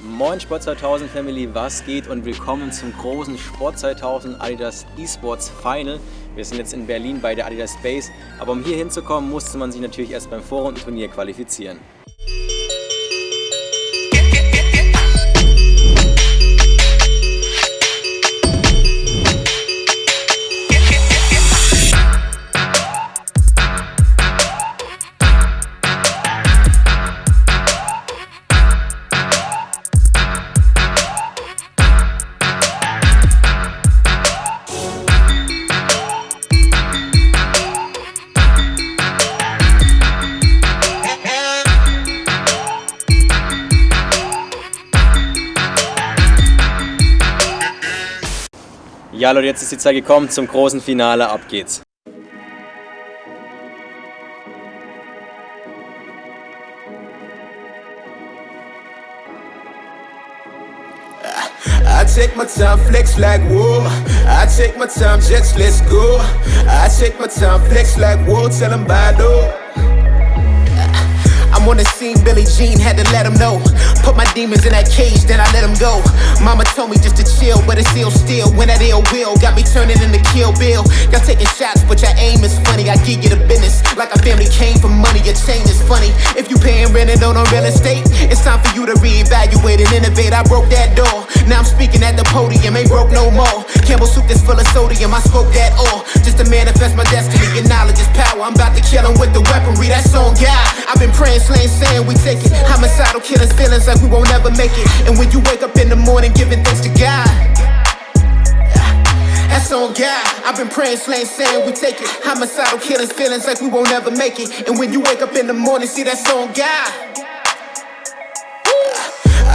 Moin Sport 2000 Family, was geht und willkommen zum großen Sport 2000 Adidas Esports Final. Wir sind jetzt in Berlin bei der Adidas Base, aber um hier hinzukommen musste man sich natürlich erst beim Vorrundenturnier qualifizieren. Ja Leute, jetzt ist die Zeit gekommen zum großen Finale, ab geht's. I take my time, flex like whoa. I take my time, jets, let's go. I take my time, flex like whoa. Tell them bye, though. On the scene, Billie Jean had to let him know. Put my demons in that cage, then I let them go. Mama told me just to chill, but it's ill still. When that ill will got me turning into Kill Bill. Y'all taking shots, but your aim is funny. I give you the business like a family came for money. Your change is funny. If you paying rent and don't on real estate, it's time for you to reevaluate and innovate. I broke that door. Now I'm speaking at the podium, ain't broke no more. Campbell soup that's full of sodium, I spoke that all. Just I've Slaying, saying we take it. Homicidal killers, feelings like we won't ever make it. And when you wake up in the morning, giving thanks to God. That's on God. I've been praying, slaying, saying we take it. Homicidal killers, feelings like we won't ever make it. And when you wake up in the morning, see that's on God.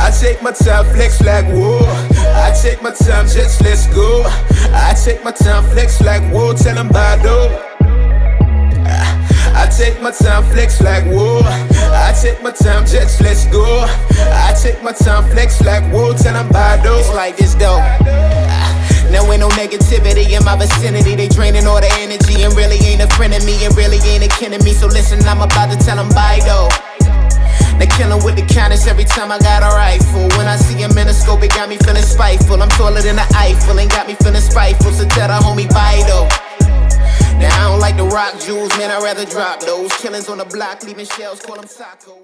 I take my time, flex like whoa. I take my time, just let's go. I take my time, flex like whoa. Tell them take my time, flex like whoa. I take my time, just let's go. I take my time, flex like whoa. Tell them bye though. It's like this though. Now ain't no negativity in my vicinity They draining all the energy and really ain't a friend of me And really ain't a kin of me So listen, I'm about to tell them bye though they killing with the kindness every time I got a rifle When I see him in the scope, it got me feeling spiteful I'm taller than the Eiffel, and got me feeling spiteful So tell the homie bye though Now I don't like the rock jewels, man, I'd rather drop those. Killings on the block, leaving shells, call them tacos